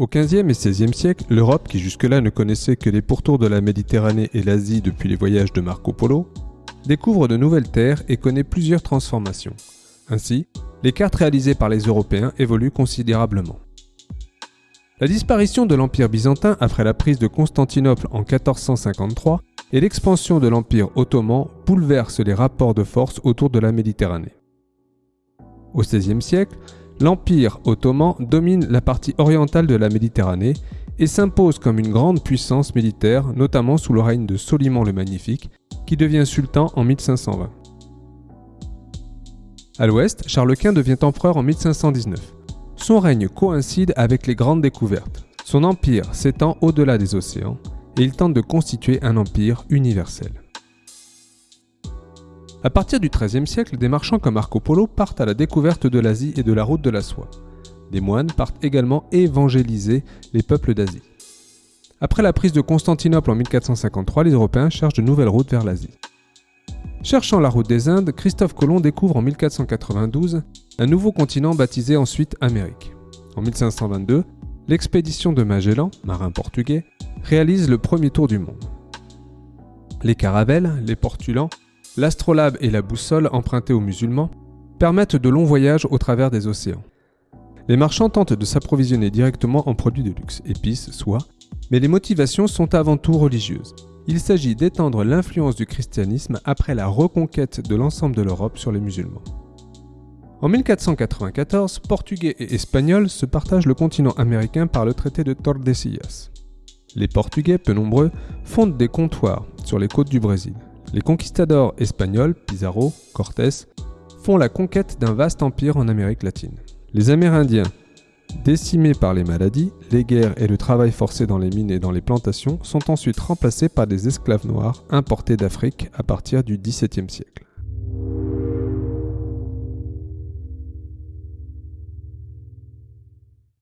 Au XVe et XVIe siècle, l'Europe, qui jusque-là ne connaissait que les pourtours de la Méditerranée et l'Asie depuis les voyages de Marco Polo, découvre de nouvelles terres et connaît plusieurs transformations. Ainsi, les cartes réalisées par les Européens évoluent considérablement. La disparition de l'Empire byzantin après la prise de Constantinople en 1453 et l'expansion de l'Empire ottoman bouleversent les rapports de force autour de la Méditerranée. Au XVIe siècle, l'Empire ottoman domine la partie orientale de la Méditerranée et s'impose comme une grande puissance militaire, notamment sous le règne de Soliman le Magnifique, qui devient sultan en 1520. À l'ouest, Charles Quint devient empereur en 1519. Son règne coïncide avec les grandes découvertes. Son empire s'étend au-delà des océans et il tente de constituer un empire universel. À partir du XIIIe siècle, des marchands comme Marco Polo partent à la découverte de l'Asie et de la route de la soie. Des moines partent également évangéliser les peuples d'Asie. Après la prise de Constantinople en 1453, les Européens cherchent de nouvelles routes vers l'Asie. Cherchant la route des Indes, Christophe Colomb découvre en 1492 un nouveau continent baptisé ensuite Amérique. En 1522, l'expédition de Magellan, marin portugais, réalise le premier tour du monde. Les caravelles, les portulans, l'astrolabe et la boussole empruntées aux musulmans permettent de longs voyages au travers des océans. Les marchands tentent de s'approvisionner directement en produits de luxe, épices, soie, mais les motivations sont avant tout religieuses. Il s'agit d'étendre l'influence du christianisme après la reconquête de l'ensemble de l'Europe sur les musulmans. En 1494, Portugais et Espagnols se partagent le continent américain par le traité de Tordesillas. Les Portugais, peu nombreux, fondent des comptoirs sur les côtes du Brésil. Les conquistadors espagnols, Pizarro, Cortés, font la conquête d'un vaste empire en Amérique latine. Les Amérindiens, Décimés par les maladies, les guerres et le travail forcé dans les mines et dans les plantations sont ensuite remplacés par des esclaves noirs importés d'Afrique à partir du XVIIe siècle.